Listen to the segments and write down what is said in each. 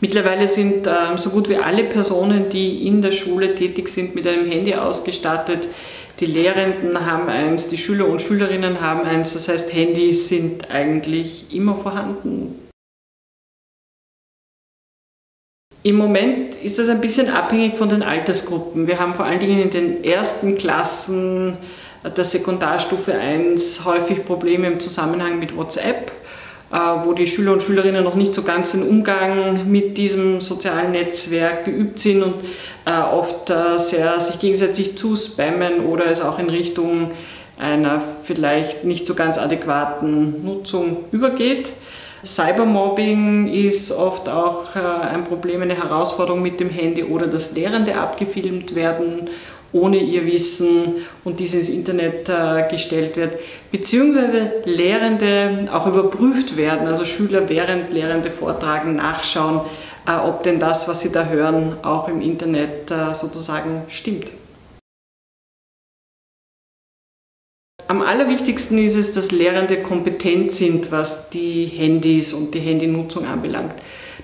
Mittlerweile sind äh, so gut wie alle Personen, die in der Schule tätig sind, mit einem Handy ausgestattet. Die Lehrenden haben eins, die Schüler und Schülerinnen haben eins. Das heißt, Handys sind eigentlich immer vorhanden. Im Moment ist das ein bisschen abhängig von den Altersgruppen. Wir haben vor allen Dingen in den ersten Klassen der Sekundarstufe 1 häufig Probleme im Zusammenhang mit WhatsApp, wo die Schüler und Schülerinnen noch nicht so ganz den Umgang mit diesem sozialen Netzwerk geübt sind und äh, oft äh, sehr sich gegenseitig zuspammen oder es auch in Richtung einer vielleicht nicht so ganz adäquaten Nutzung übergeht. Cybermobbing ist oft auch äh, ein Problem, eine Herausforderung mit dem Handy oder dass Lehrende abgefilmt werden ohne ihr Wissen und dies ins Internet äh, gestellt wird, beziehungsweise Lehrende auch überprüft werden, also Schüler während Lehrende vortragen, nachschauen, äh, ob denn das, was sie da hören, auch im Internet sozusagen stimmt. Am allerwichtigsten ist es, dass Lehrende kompetent sind, was die Handys und die Handynutzung anbelangt.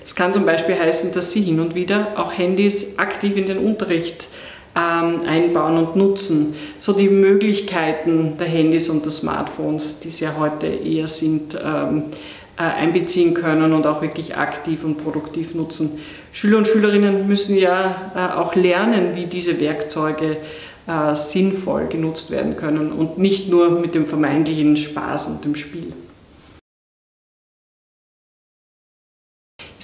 Das kann zum Beispiel heißen, dass sie hin und wieder auch Handys aktiv in den Unterricht einbauen und nutzen. So die Möglichkeiten der Handys und der Smartphones, die es ja heute eher sind, ähm, äh, einbeziehen können und auch wirklich aktiv und produktiv nutzen. Schüler und Schülerinnen müssen ja äh, auch lernen, wie diese Werkzeuge äh, sinnvoll genutzt werden können und nicht nur mit dem vermeintlichen Spaß und dem Spiel.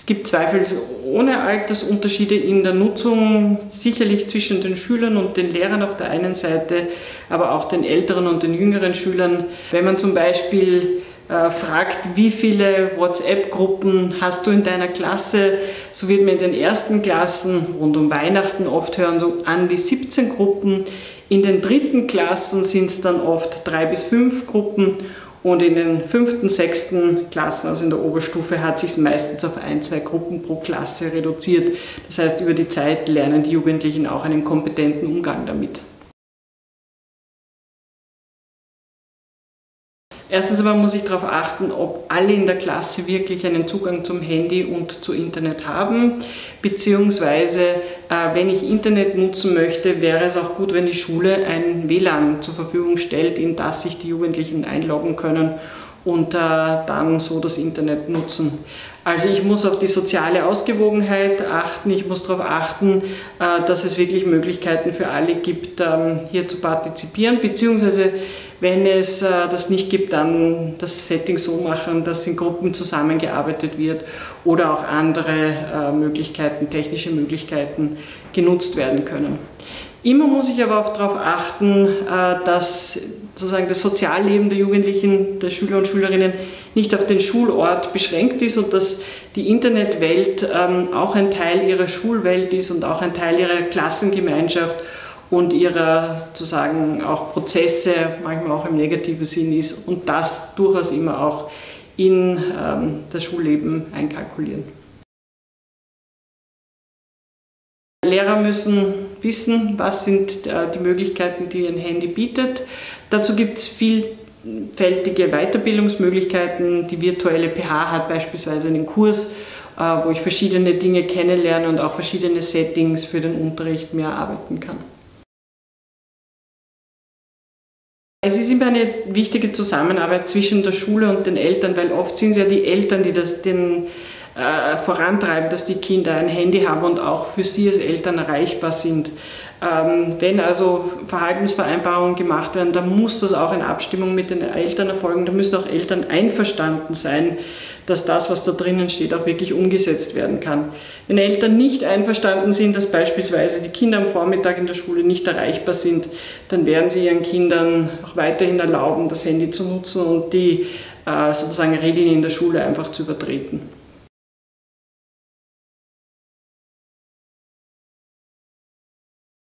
Es gibt zweifelsohne Altersunterschiede in der Nutzung, sicherlich zwischen den Schülern und den Lehrern auf der einen Seite, aber auch den älteren und den jüngeren Schülern. Wenn man zum Beispiel äh, fragt, wie viele WhatsApp-Gruppen hast du in deiner Klasse, so wird man in den ersten Klassen rund um Weihnachten oft hören, so an die 17 Gruppen. In den dritten Klassen sind es dann oft drei bis fünf Gruppen und in den fünften, sechsten Klassen, also in der Oberstufe, hat sich meistens auf ein, zwei Gruppen pro Klasse reduziert. Das heißt, über die Zeit lernen die Jugendlichen auch einen kompetenten Umgang damit. Erstens einmal muss ich darauf achten, ob alle in der Klasse wirklich einen Zugang zum Handy und zu Internet haben, beziehungsweise äh, wenn ich Internet nutzen möchte, wäre es auch gut, wenn die Schule ein WLAN zur Verfügung stellt, in das sich die Jugendlichen einloggen können und äh, dann so das Internet nutzen. Also ich muss auf die soziale Ausgewogenheit achten, ich muss darauf achten, äh, dass es wirklich Möglichkeiten für alle gibt, ähm, hier zu partizipieren, beziehungsweise wenn es äh, das nicht gibt, dann das Setting so machen, dass in Gruppen zusammengearbeitet wird oder auch andere äh, Möglichkeiten, technische Möglichkeiten genutzt werden können. Immer muss ich aber auch darauf achten, äh, dass sozusagen das Sozialleben der Jugendlichen, der Schüler und Schülerinnen nicht auf den Schulort beschränkt ist und dass die Internetwelt ähm, auch ein Teil ihrer Schulwelt ist und auch ein Teil ihrer Klassengemeinschaft und ihrer sozusagen auch Prozesse, manchmal auch im negativen Sinn ist und das durchaus immer auch in ähm, das Schulleben einkalkulieren. Lehrer müssen wissen, was sind äh, die Möglichkeiten, die ein Handy bietet. Dazu gibt es vielfältige Weiterbildungsmöglichkeiten. Die virtuelle PH hat beispielsweise einen Kurs, äh, wo ich verschiedene Dinge kennenlerne und auch verschiedene Settings für den Unterricht mehr arbeiten kann. Es ist immer eine wichtige Zusammenarbeit zwischen der Schule und den Eltern, weil oft sind es ja die Eltern, die das den, äh, vorantreiben, dass die Kinder ein Handy haben und auch für sie als Eltern erreichbar sind. Ähm, wenn also Verhaltensvereinbarungen gemacht werden, dann muss das auch in Abstimmung mit den Eltern erfolgen. Da müssen auch Eltern einverstanden sein, dass das, was da drinnen steht, auch wirklich umgesetzt werden kann. Wenn Eltern nicht einverstanden sind, dass beispielsweise die Kinder am Vormittag in der Schule nicht erreichbar sind, dann werden sie ihren Kindern auch weiterhin erlauben, das Handy zu nutzen und die äh, sozusagen Regeln in der Schule einfach zu übertreten.